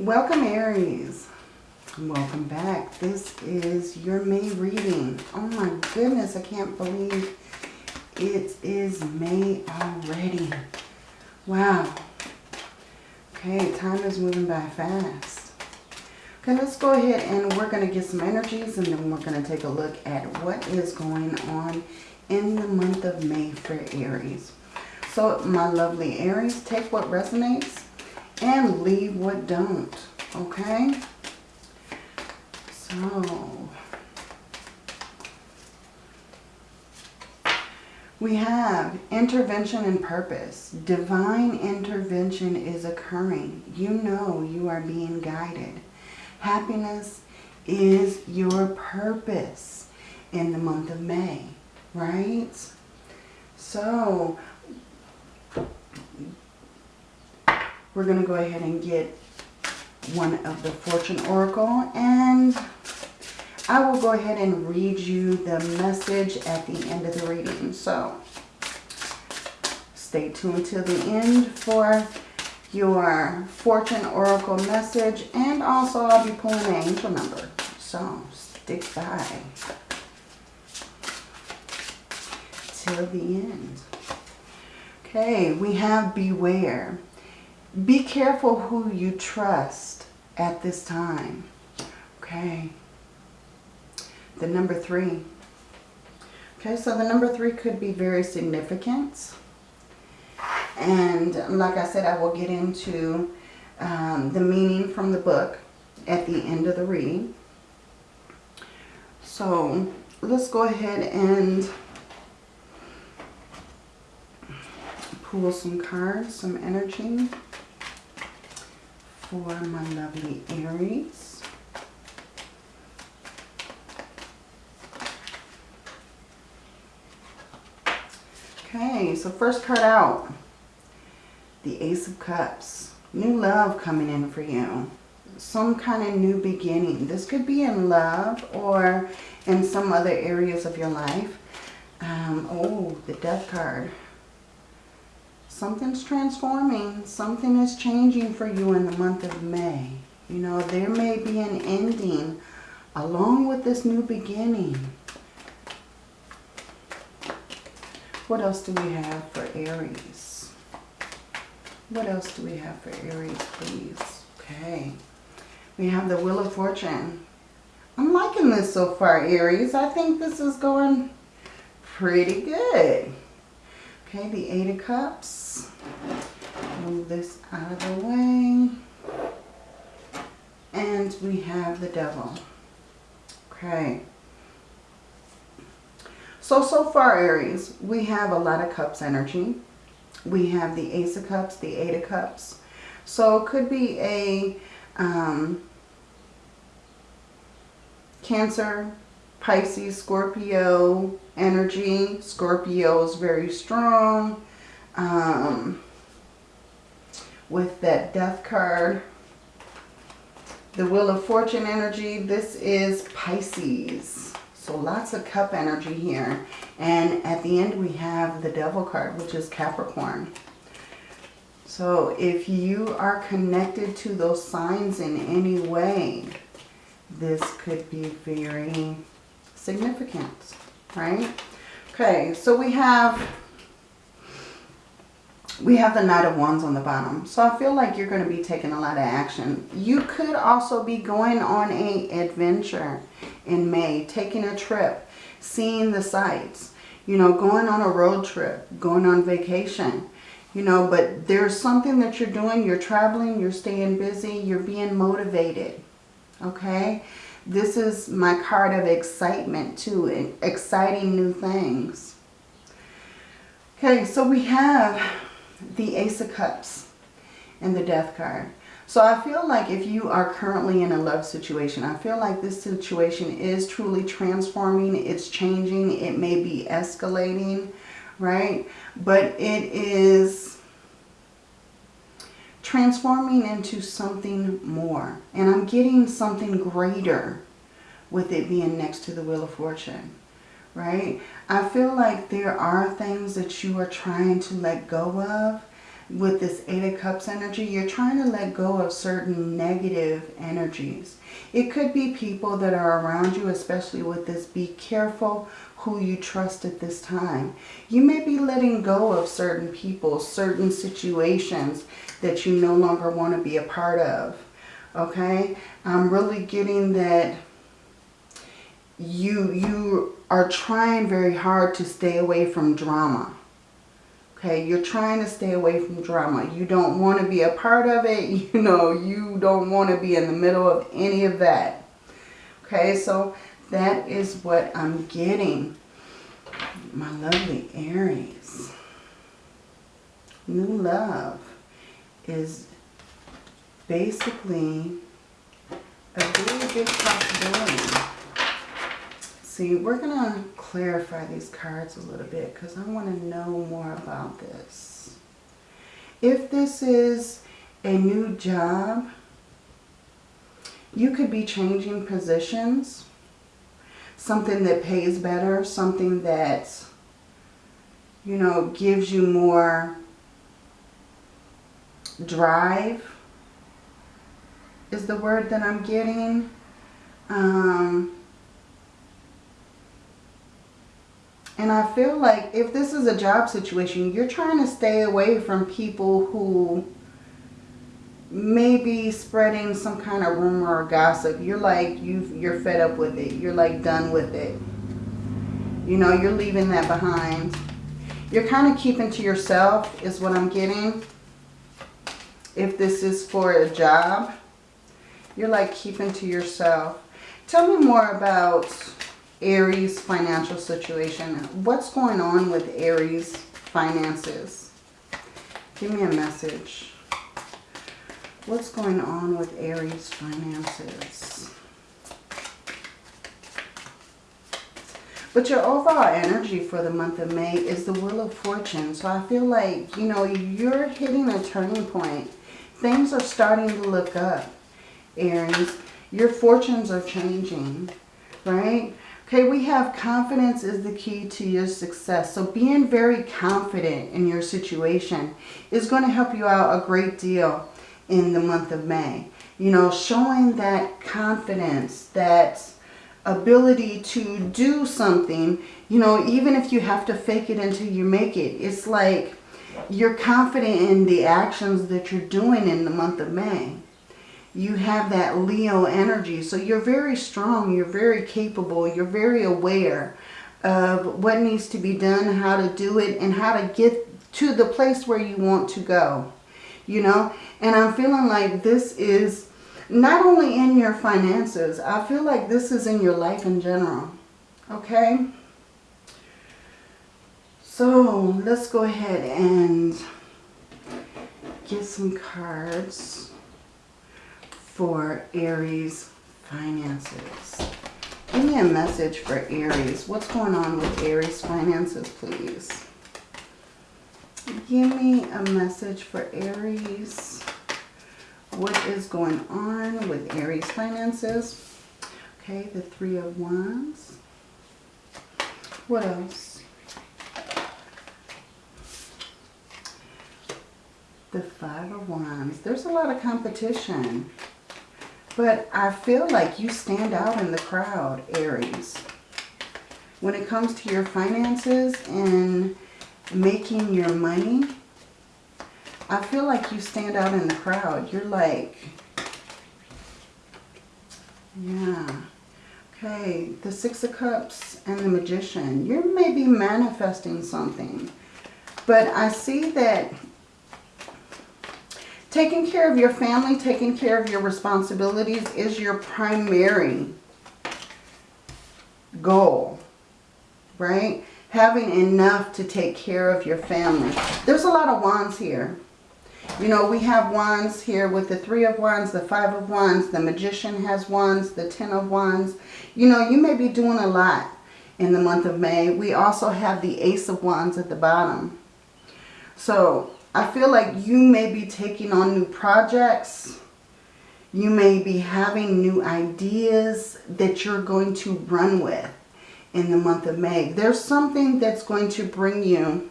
Welcome Aries. Welcome back. This is your May reading. Oh my goodness, I can't believe it is May already. Wow. Okay, time is moving by fast. Okay, let's go ahead and we're going to get some energies and then we're going to take a look at what is going on in the month of May for Aries. So my lovely Aries, take what resonates and leave what don't. Okay? So, we have intervention and purpose. Divine intervention is occurring. You know you are being guided. Happiness is your purpose in the month of May, right? So, we're going to go ahead and get one of the Fortune Oracle and I will go ahead and read you the message at the end of the reading. So stay tuned till the end for your Fortune Oracle message and also I'll be pulling an angel number. So stick by till the end. Okay, we have Beware. Be careful who you trust at this time. Okay. The number three. Okay, so the number three could be very significant. And like I said, I will get into um, the meaning from the book at the end of the reading. So let's go ahead and pull some cards, some energy for my lovely Aries. Okay, so first card out, the Ace of Cups. New love coming in for you. Some kind of new beginning. This could be in love or in some other areas of your life. Um, oh, the Death card. Something's transforming. Something is changing for you in the month of May. You know, there may be an ending along with this new beginning. What else do we have for Aries? What else do we have for Aries, please? Okay. We have the Wheel of Fortune. I'm liking this so far, Aries. I think this is going pretty good. Okay, the Eight of Cups. Move this out of the way. And we have the Devil. Okay. So, so far, Aries, we have a lot of Cups energy. We have the Ace of Cups, the Eight of Cups. So, it could be a um, Cancer, Pisces, Scorpio energy. Scorpio is very strong. Um, with that death card. The Wheel of Fortune energy. This is Pisces. So lots of cup energy here. And at the end we have the Devil card, which is Capricorn. So if you are connected to those signs in any way, this could be very significant, right? Okay, so we have we have the Knight of Wands on the bottom. So I feel like you're going to be taking a lot of action. You could also be going on a adventure in May, taking a trip, seeing the sights, you know, going on a road trip, going on vacation, you know, but there's something that you're doing. You're traveling, you're staying busy, you're being motivated, okay? This is my card of excitement too, exciting new things. Okay, so we have the Ace of Cups and the Death card. So I feel like if you are currently in a love situation, I feel like this situation is truly transforming. It's changing. It may be escalating, right? But it is transforming into something more. And I'm getting something greater with it being next to the Wheel of Fortune, right? I feel like there are things that you are trying to let go of with this Eight of Cups energy, you're trying to let go of certain negative energies. It could be people that are around you, especially with this. Be careful who you trust at this time. You may be letting go of certain people, certain situations that you no longer want to be a part of. Okay? I'm really getting that you, you are trying very hard to stay away from drama. Okay, you're trying to stay away from drama. You don't want to be a part of it. You know, you don't want to be in the middle of any of that. Okay, so that is what I'm getting. My lovely Aries. New love is basically a really big possibility. See, we're going to clarify these cards a little bit because I want to know more about this. If this is a new job, you could be changing positions. Something that pays better, something that, you know, gives you more drive is the word that I'm getting. Um, And I feel like if this is a job situation, you're trying to stay away from people who may be spreading some kind of rumor or gossip. You're like, you you're fed up with it. You're like done with it. You know, you're leaving that behind. You're kind of keeping to yourself is what I'm getting. If this is for a job, you're like keeping to yourself. Tell me more about Aries financial situation. What's going on with Aries finances? Give me a message. What's going on with Aries finances? But your overall energy for the month of May is the Wheel of Fortune. So I feel like, you know, you're hitting a turning point. Things are starting to look up, Aries. Your fortunes are changing, right? Okay, we have confidence is the key to your success. So being very confident in your situation is going to help you out a great deal in the month of May. You know, showing that confidence, that ability to do something, you know, even if you have to fake it until you make it. It's like you're confident in the actions that you're doing in the month of May you have that Leo energy. So you're very strong, you're very capable, you're very aware of what needs to be done, how to do it, and how to get to the place where you want to go. You know, and I'm feeling like this is not only in your finances, I feel like this is in your life in general. Okay? So let's go ahead and get some cards for Aries finances. Give me a message for Aries. What's going on with Aries finances, please? Give me a message for Aries. What is going on with Aries finances? Okay, the Three of Wands. What else? The Five of Wands. There's a lot of competition. But I feel like you stand out in the crowd, Aries. When it comes to your finances and making your money, I feel like you stand out in the crowd. You're like, yeah. Okay, the Six of Cups and the Magician. You may be manifesting something. But I see that Taking care of your family, taking care of your responsibilities is your primary goal, right? Having enough to take care of your family. There's a lot of wands here. You know, we have wands here with the three of wands, the five of wands, the magician has wands, the ten of wands. You know, you may be doing a lot in the month of May. We also have the ace of wands at the bottom. So I feel like you may be taking on new projects. You may be having new ideas that you're going to run with in the month of May. There's something that's going to bring you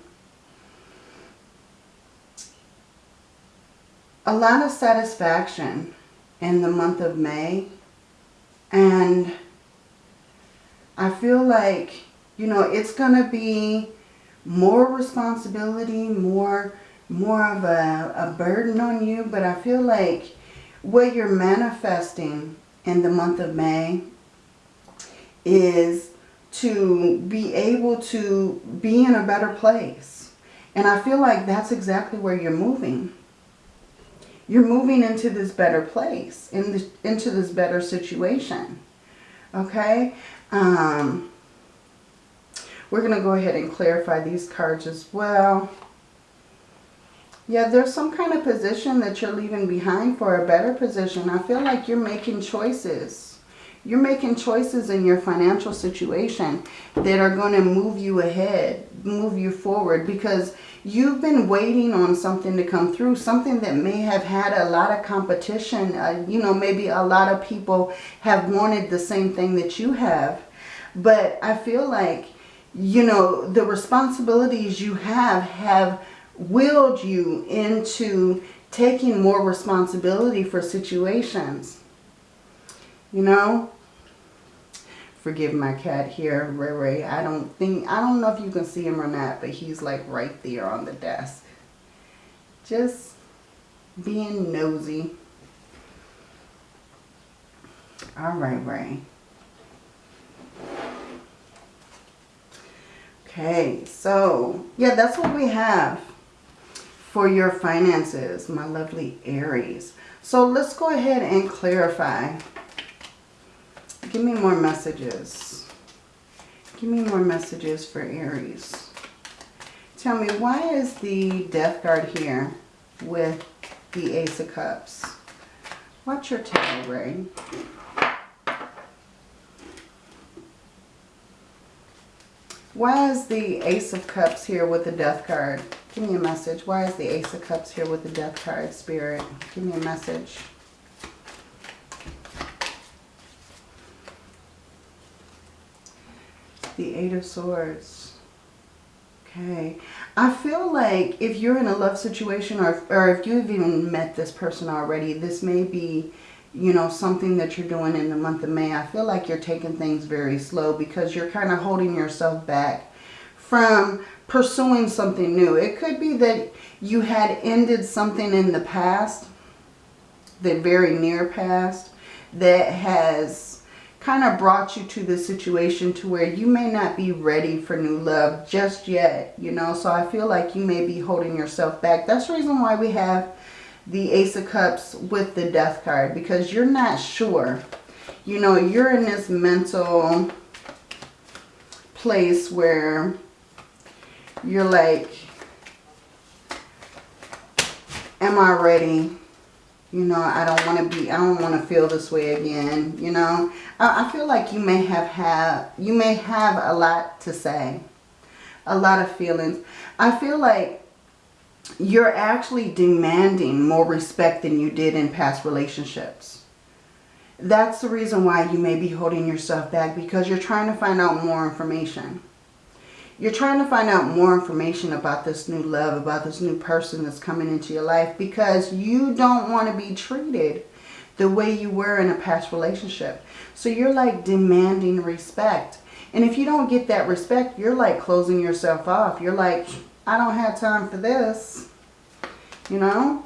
a lot of satisfaction in the month of May. And I feel like, you know, it's going to be more responsibility, more more of a, a burden on you. But I feel like what you're manifesting in the month of May is to be able to be in a better place. And I feel like that's exactly where you're moving. You're moving into this better place, in into this better situation. Okay? Um, we're going to go ahead and clarify these cards as well. Yeah, there's some kind of position that you're leaving behind for a better position. I feel like you're making choices. You're making choices in your financial situation that are going to move you ahead, move you forward because you've been waiting on something to come through, something that may have had a lot of competition. Uh, you know, maybe a lot of people have wanted the same thing that you have. But I feel like, you know, the responsibilities you have have willed you into taking more responsibility for situations. You know, forgive my cat here, Ray Ray. I don't think, I don't know if you can see him or not, but he's like right there on the desk. Just being nosy. All right, Ray. Okay, so yeah, that's what we have for your finances, my lovely Aries. So let's go ahead and clarify. Give me more messages. Give me more messages for Aries. Tell me, why is the Death card here with the Ace of Cups? What's your tarot ray? Why is the Ace of Cups here with the Death card? Give me a message. Why is the Ace of Cups here with the Death card, Spirit? Give me a message. The Eight of Swords. Okay. I feel like if you're in a love situation or, or if you've even met this person already, this may be, you know, something that you're doing in the month of May. I feel like you're taking things very slow because you're kind of holding yourself back from pursuing something new. It could be that you had ended something in the past, the very near past, that has kind of brought you to the situation to where you may not be ready for new love just yet, you know. So I feel like you may be holding yourself back. That's the reason why we have the Ace of Cups with the Death card because you're not sure. You know, you're in this mental place where you're like, am I ready? You know, I don't want to be, I don't want to feel this way again. You know, I, I feel like you may have had, you may have a lot to say. A lot of feelings. I feel like you're actually demanding more respect than you did in past relationships. That's the reason why you may be holding yourself back because you're trying to find out more information. You're trying to find out more information about this new love, about this new person that's coming into your life because you don't want to be treated the way you were in a past relationship. So you're like demanding respect. And if you don't get that respect, you're like closing yourself off. You're like, I don't have time for this. You know?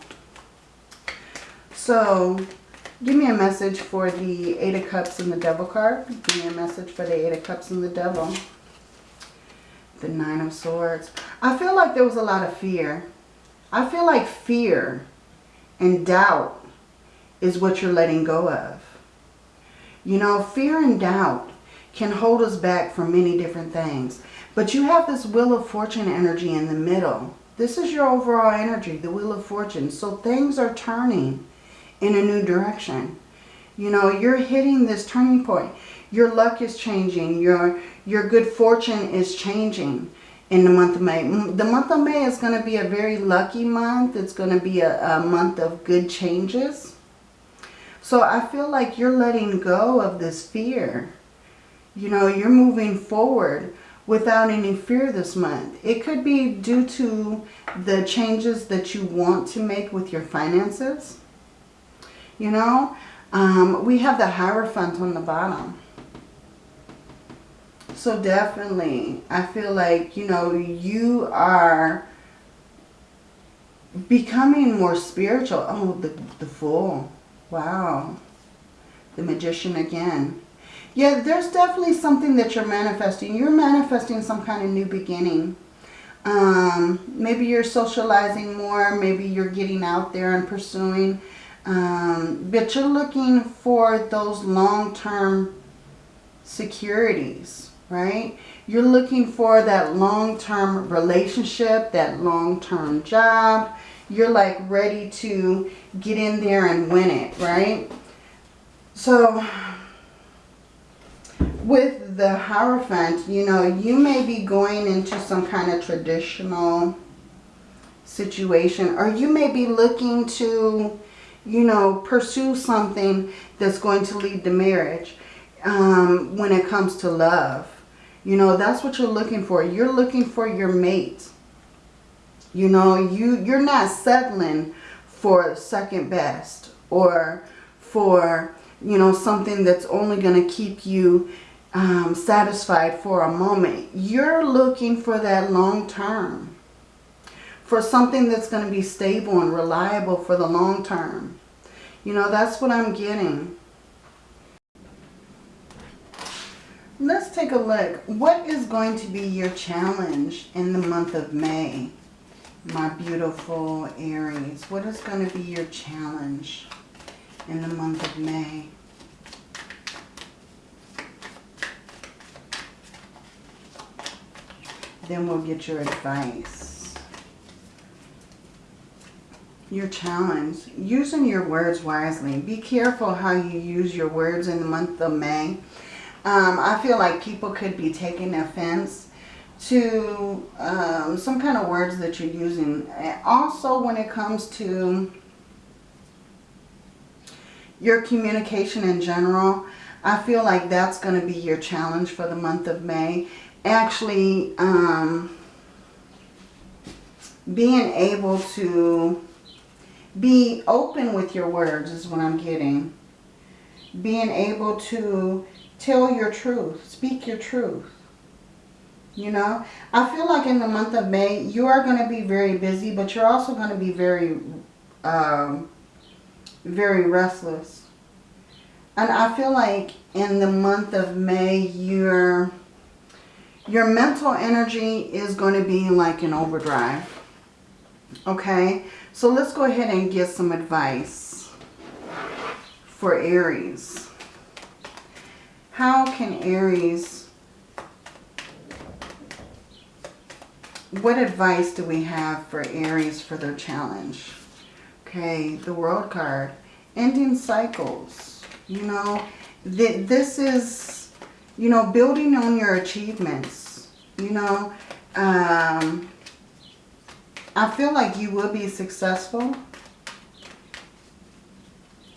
So, give me a message for the Eight of Cups and the Devil card. Give me a message for the Eight of Cups and the Devil the Nine of Swords. I feel like there was a lot of fear. I feel like fear and doubt is what you're letting go of. You know, fear and doubt can hold us back from many different things. But you have this Wheel of Fortune energy in the middle. This is your overall energy, the Wheel of Fortune. So things are turning in a new direction. You know, you're hitting this turning point. Your luck is changing. Your, your good fortune is changing in the month of May. The month of May is going to be a very lucky month. It's going to be a, a month of good changes. So I feel like you're letting go of this fear. You know, you're moving forward without any fear this month. It could be due to the changes that you want to make with your finances. You know, um, we have the Hierophant on the bottom. So definitely, I feel like, you know, you are becoming more spiritual. Oh, the, the Fool. Wow. The Magician again. Yeah, there's definitely something that you're manifesting. You're manifesting some kind of new beginning. Um, maybe you're socializing more. Maybe you're getting out there and pursuing. Um, but you're looking for those long-term securities, right? You're looking for that long-term relationship, that long-term job. You're like ready to get in there and win it, right? So with the Hierophant, you know, you may be going into some kind of traditional situation or you may be looking to, you know, pursue something that's going to lead to marriage um, when it comes to love. You know, that's what you're looking for. You're looking for your mate. You know, you, you're not settling for second best or for, you know, something that's only going to keep you um, satisfied for a moment. You're looking for that long term. For something that's going to be stable and reliable for the long term. You know, that's what I'm getting. Let's take a look. What is going to be your challenge in the month of May? My beautiful Aries. What is going to be your challenge in the month of May? Then we'll get your advice. Your challenge. Using your words wisely. Be careful how you use your words in the month of May. Um, I feel like people could be taking offense to um, some kind of words that you're using. Also, when it comes to your communication in general, I feel like that's going to be your challenge for the month of May actually um, being able to be open with your words is what I'm getting. Being able to tell your truth, speak your truth. You know, I feel like in the month of May, you are going to be very busy, but you're also going to be very, um, very restless. And I feel like in the month of May, you're your mental energy is going to be like an overdrive. Okay, so let's go ahead and get some advice for Aries. How can Aries, what advice do we have for Aries for their challenge? Okay, the World card, ending cycles. You know, th this is you know, building on your achievements, you know, um, I feel like you will be successful.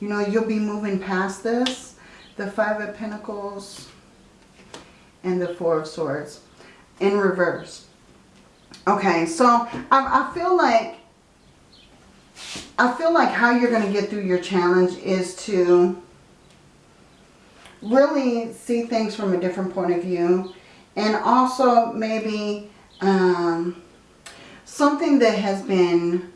You know, you'll be moving past this. The Five of Pentacles and the Four of Swords in reverse. Okay, so I, I feel like I feel like how you're going to get through your challenge is to really see things from a different point of view. And also maybe um, something that has been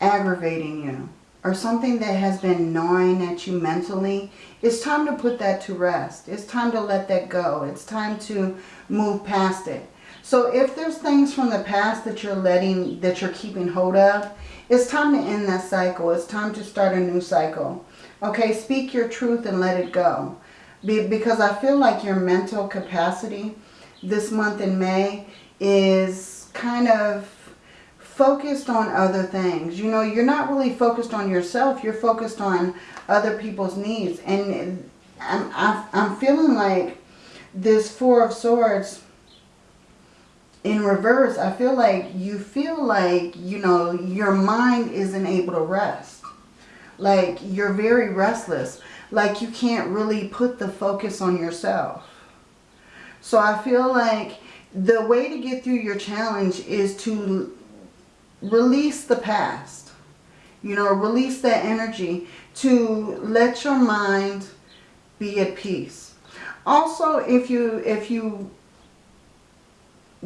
aggravating you or something that has been gnawing at you mentally, it's time to put that to rest. It's time to let that go. It's time to move past it. So if there's things from the past that you're letting, that you're keeping hold of, it's time to end that cycle. It's time to start a new cycle. Okay, speak your truth and let it go. Be, because I feel like your mental capacity this month in May is kind of focused on other things. You know, you're not really focused on yourself. You're focused on other people's needs. And I'm, I'm feeling like this Four of Swords in reverse, I feel like you feel like, you know, your mind isn't able to rest. Like you're very restless. Like you can't really put the focus on yourself. So I feel like the way to get through your challenge is to release the past. You know, release that energy to let your mind be at peace. Also, if you if you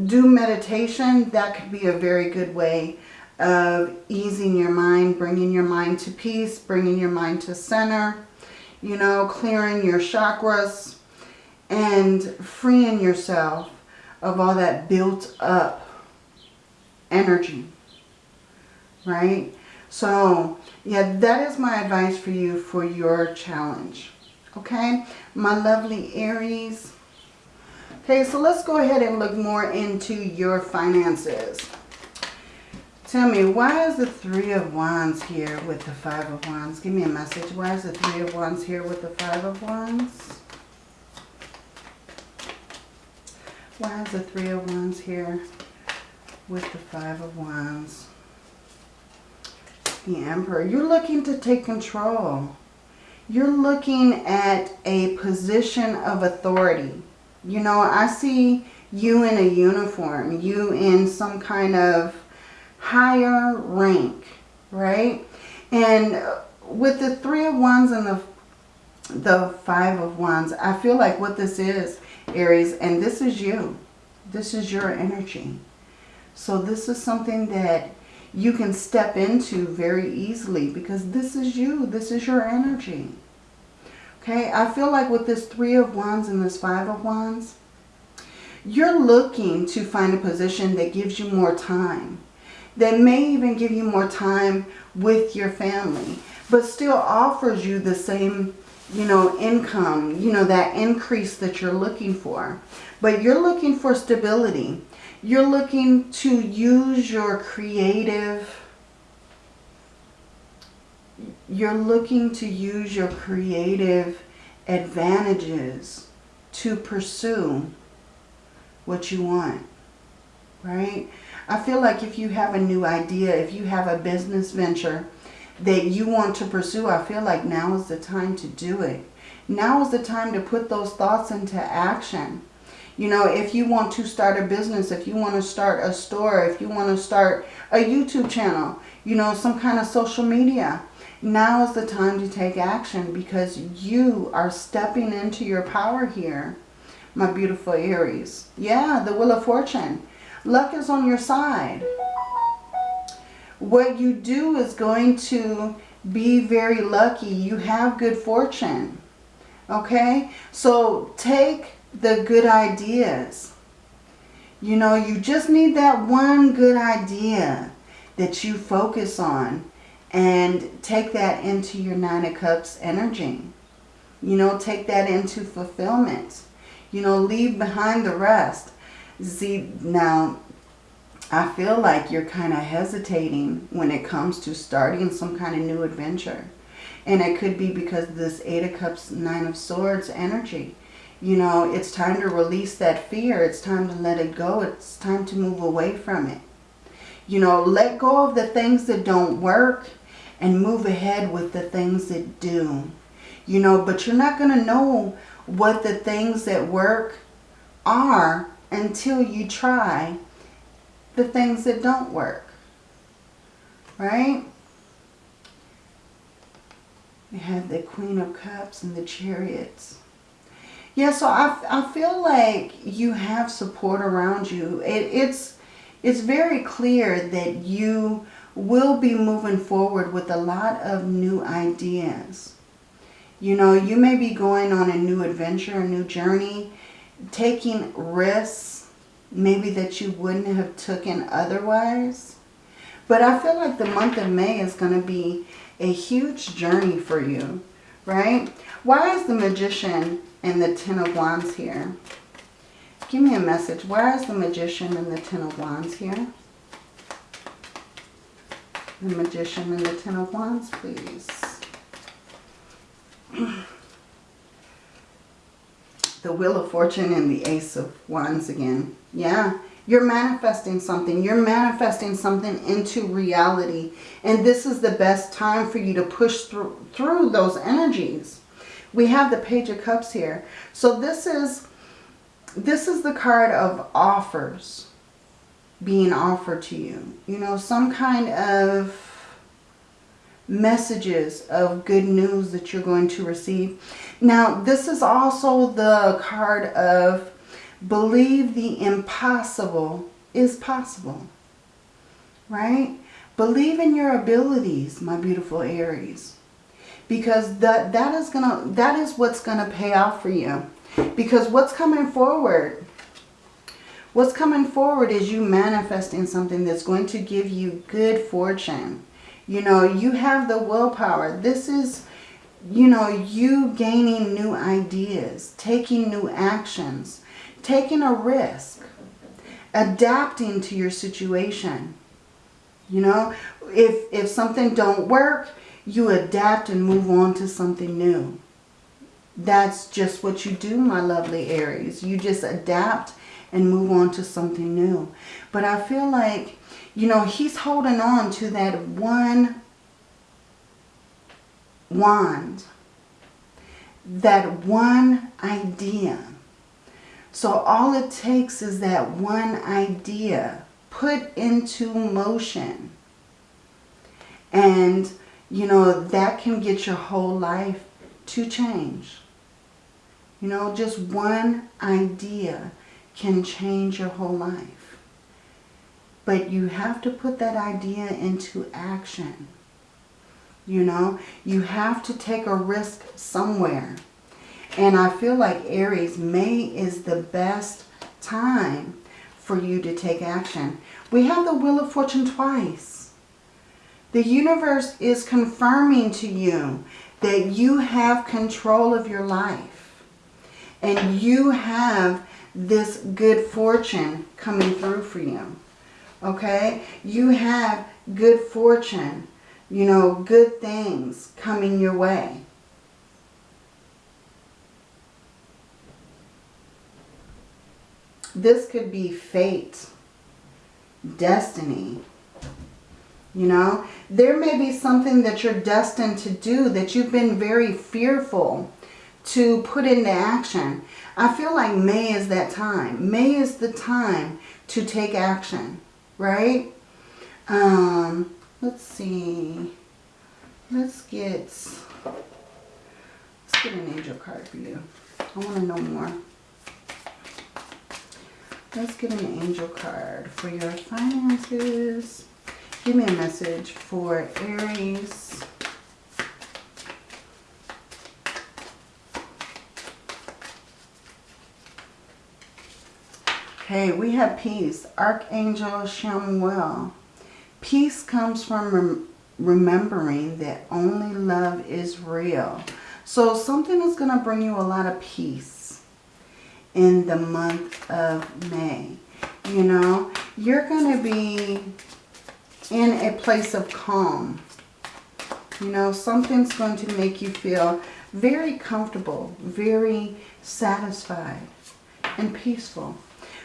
do meditation, that could be a very good way of easing your mind, bringing your mind to peace, bringing your mind to center, you know, clearing your chakras and freeing yourself of all that built up energy, right? So, yeah, that is my advice for you for your challenge, okay? My lovely Aries. Okay, so let's go ahead and look more into your finances. Tell me, why is the Three of Wands here with the Five of Wands? Give me a message. Why is the Three of Wands here with the Five of Wands? Why is the Three of Wands here with the Five of Wands? The Emperor. You're looking to take control. You're looking at a position of authority. You know, I see you in a uniform. You in some kind of higher rank, right? And with the Three of Wands and the, the Five of Wands, I feel like what this is Aries, and this is you. This is your energy. So this is something that you can step into very easily because this is you. This is your energy. Okay, I feel like with this Three of Wands and this Five of Wands, you're looking to find a position that gives you more time. That may even give you more time with your family, but still offers you the same you know, income, you know, that increase that you're looking for. But you're looking for stability. You're looking to use your creative, you're looking to use your creative advantages to pursue what you want, right? I feel like if you have a new idea, if you have a business venture, that you want to pursue, I feel like now is the time to do it. Now is the time to put those thoughts into action. You know, if you want to start a business, if you want to start a store, if you want to start a YouTube channel, you know, some kind of social media, now is the time to take action because you are stepping into your power here, my beautiful Aries. Yeah, the Wheel of Fortune. Luck is on your side what you do is going to be very lucky. You have good fortune. Okay? So take the good ideas. You know, you just need that one good idea that you focus on and take that into your Nine of Cups energy. You know, take that into fulfillment. You know, leave behind the rest. See, now, I feel like you're kind of hesitating when it comes to starting some kind of new adventure. And it could be because of this Eight of Cups, Nine of Swords energy. You know, it's time to release that fear. It's time to let it go. It's time to move away from it. You know, let go of the things that don't work and move ahead with the things that do. You know, but you're not going to know what the things that work are until you try the things that don't work. Right? We have the Queen of Cups and the Chariots. Yeah, so I, I feel like you have support around you. It, it's, it's very clear that you will be moving forward with a lot of new ideas. You know, you may be going on a new adventure, a new journey, taking risks maybe that you wouldn't have taken otherwise. But I feel like the month of May is going to be a huge journey for you, right? Why is the Magician and the Ten of Wands here? Give me a message. Where is the Magician and the Ten of Wands here? The Magician and the Ten of Wands, please. the Wheel of Fortune and the Ace of Wands again. Yeah, you're manifesting something. You're manifesting something into reality. And this is the best time for you to push through, through those energies. We have the Page of Cups here. So this is this is the card of offers being offered to you. You know, some kind of messages of good news that you're going to receive. Now, this is also the card of believe the impossible is possible. Right? Believe in your abilities, my beautiful Aries. Because that, that is gonna that is what's gonna pay off for you. Because what's coming forward, what's coming forward is you manifesting something that's going to give you good fortune. You know, you have the willpower. This is, you know, you gaining new ideas, taking new actions, taking a risk, adapting to your situation. You know, if, if something don't work, you adapt and move on to something new. That's just what you do, my lovely Aries. You just adapt and move on to something new. But I feel like, you know, he's holding on to that one wand. That one idea. So all it takes is that one idea put into motion. And, you know, that can get your whole life to change. You know, just one idea can change your whole life. But you have to put that idea into action. You know, you have to take a risk somewhere. And I feel like Aries, May is the best time for you to take action. We have the Wheel of Fortune twice. The universe is confirming to you that you have control of your life. And you have this good fortune coming through for you. Okay? You have good fortune, you know, good things coming your way. This could be fate, destiny. You know, there may be something that you're destined to do that you've been very fearful to put into action. I feel like May is that time. May is the time to take action, right? Um, let's see. Let's get, let's get an angel card for you. I want to know more. Let's get an angel card for your finances. Give me a message for Aries. Okay, we have peace. Archangel Chamuel. Peace comes from rem remembering that only love is real. So something is going to bring you a lot of peace in the month of May. You know, you're going to be in a place of calm. You know, something's going to make you feel very comfortable, very satisfied and peaceful.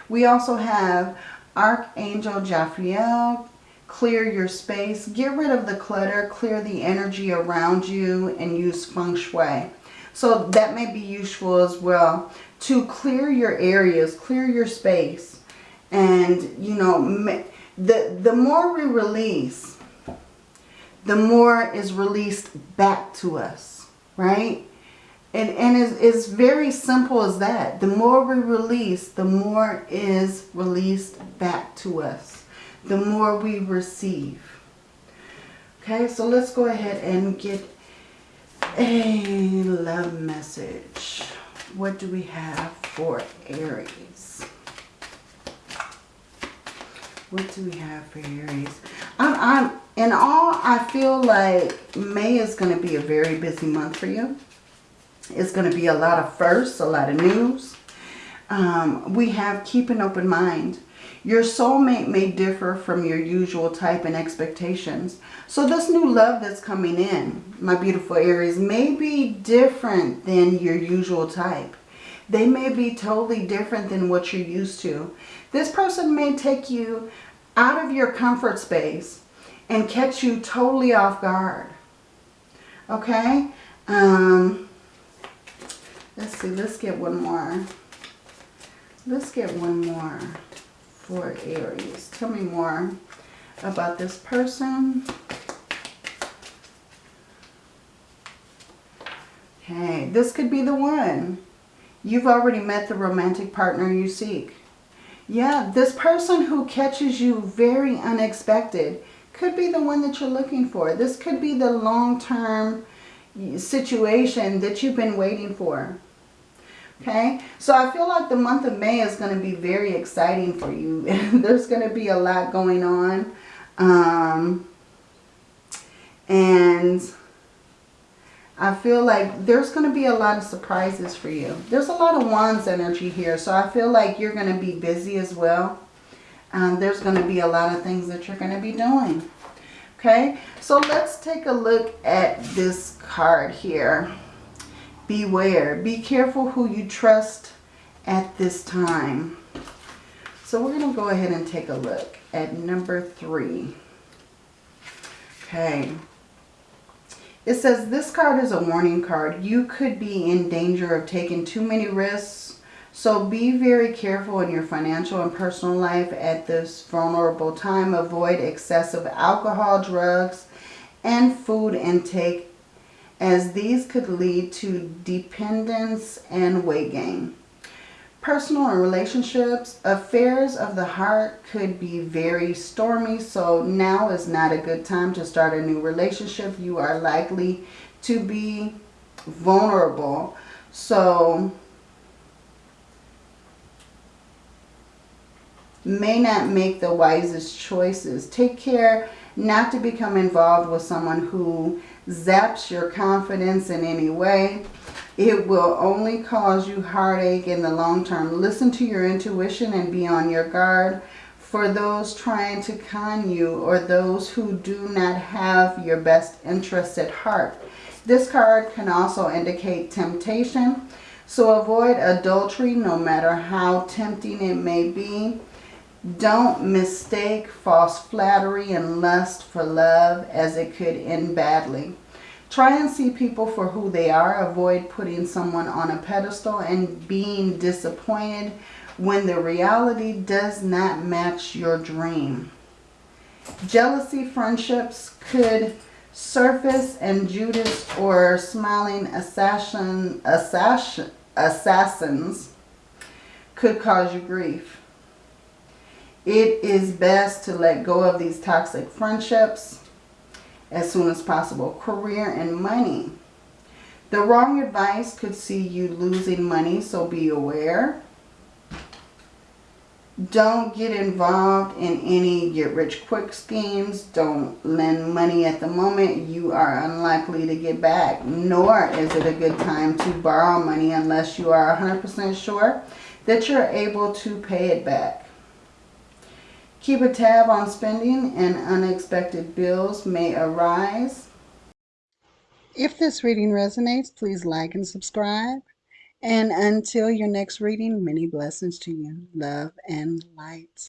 We also have Archangel Jophiel, clear your space, get rid of the clutter, clear the energy around you and use feng shui. So that may be useful as well to clear your areas, clear your space. And, you know, the, the more we release, the more is released back to us, right? And, and it's, it's very simple as that. The more we release, the more is released back to us. The more we receive. Okay, so let's go ahead and get a love message. What do we have for Aries? What do we have for Aries? I'm, I'm, in all, I feel like May is going to be a very busy month for you. It's going to be a lot of firsts, a lot of news. Um, we have keep an open mind. Your soulmate may differ from your usual type and expectations. So this new love that's coming in, my beautiful Aries, may be different than your usual type. They may be totally different than what you're used to. This person may take you out of your comfort space and catch you totally off guard. Okay? Um, let's see. Let's get one more. Let's get one more for Aries. Tell me more about this person. Okay, this could be the one. You've already met the romantic partner you seek. Yeah, this person who catches you very unexpected could be the one that you're looking for. This could be the long-term situation that you've been waiting for. Okay, so I feel like the month of May is going to be very exciting for you. There's going to be a lot going on. Um, and I feel like there's going to be a lot of surprises for you. There's a lot of wands energy here. So I feel like you're going to be busy as well. Um, there's going to be a lot of things that you're going to be doing. Okay, so let's take a look at this card here. Beware. Be careful who you trust at this time. So we're going to go ahead and take a look at number three. Okay. It says this card is a warning card. You could be in danger of taking too many risks. So be very careful in your financial and personal life at this vulnerable time. Avoid excessive alcohol, drugs, and food intake as these could lead to dependence and weight gain. Personal and relationships, affairs of the heart could be very stormy. So now is not a good time to start a new relationship. You are likely to be vulnerable. So may not make the wisest choices. Take care not to become involved with someone who zaps your confidence in any way. It will only cause you heartache in the long term. Listen to your intuition and be on your guard for those trying to con you or those who do not have your best interests at heart. This card can also indicate temptation. So avoid adultery no matter how tempting it may be. Don't mistake false flattery and lust for love as it could end badly. Try and see people for who they are. Avoid putting someone on a pedestal and being disappointed when the reality does not match your dream. Jealousy friendships could surface and Judas or smiling assassin, assassin, assassins could cause you grief. It is best to let go of these toxic friendships as soon as possible. Career and money. The wrong advice could see you losing money, so be aware. Don't get involved in any get-rich-quick schemes. Don't lend money at the moment. You are unlikely to get back. Nor is it a good time to borrow money unless you are 100% sure that you're able to pay it back. Keep a tab on spending and unexpected bills may arise. If this reading resonates, please like and subscribe. And until your next reading, many blessings to you. Love and light.